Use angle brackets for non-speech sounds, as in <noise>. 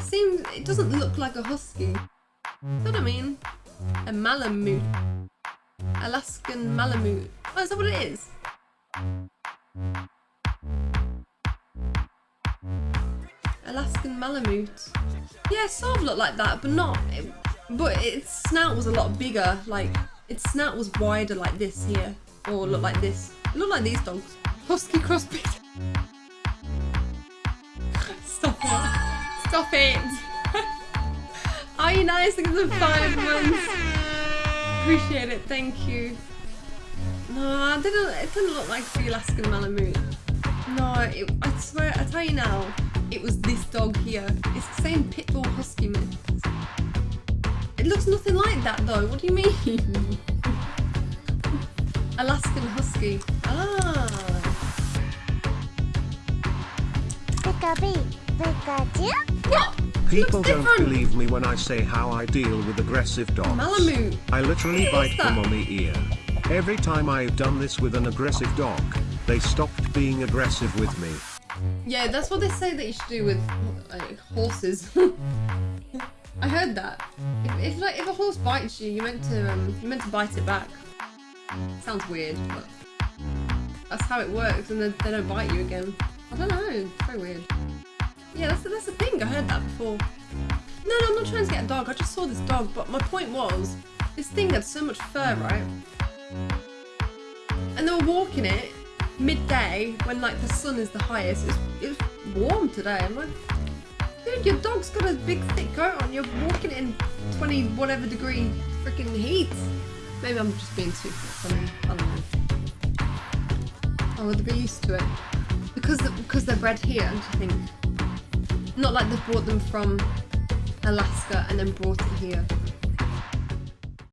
It seems it doesn't look like a husky. Know what I mean? A Malamute. Alaskan Malamute. Oh, is that what it is? Alaskan Malamute. Yeah, sort of looked like that, but not. It, but its snout was a lot bigger. Like its snout was wider, like this here, or looked like this. It looked like these dogs. Husky crossbreed. <laughs> Stop it! Stop it! <laughs> Are you nice? At the five months. Appreciate it. Thank you. No, it didn't. It didn't look like the Alaskan Malamute. No, it, I swear. I tell you now it was this dog here. It's the same Pitbull Husky mix. It looks nothing like that though. What do you mean? <laughs> Alaskan Husky. Ah. What? People don't believe me when I say how I deal with aggressive dogs. Malamute. I literally What bite them on the ear. Every time I've done this with an aggressive dog, they stopped being aggressive with me. Yeah, that's what they say that you should do with like, horses. <laughs> I heard that. If, if like if a horse bites you, you meant to um, you meant to bite it back. Sounds weird, but that's how it works, and then they don't bite you again. I don't know. It's very weird. Yeah, that's that's the thing. I heard that before. No, no, I'm not trying to get a dog. I just saw this dog, but my point was, this thing had so much fur, right? And they were walking it midday when like the sun is the highest. It was, warm today. I'm like, dude, your dog's got a big thick coat on. You're walking in 20 whatever degree freaking heat. Maybe I'm just being too funny. I don't know. Oh, would be used to it? Because because they're bred here, do you think? Not like they brought them from Alaska and then brought it here.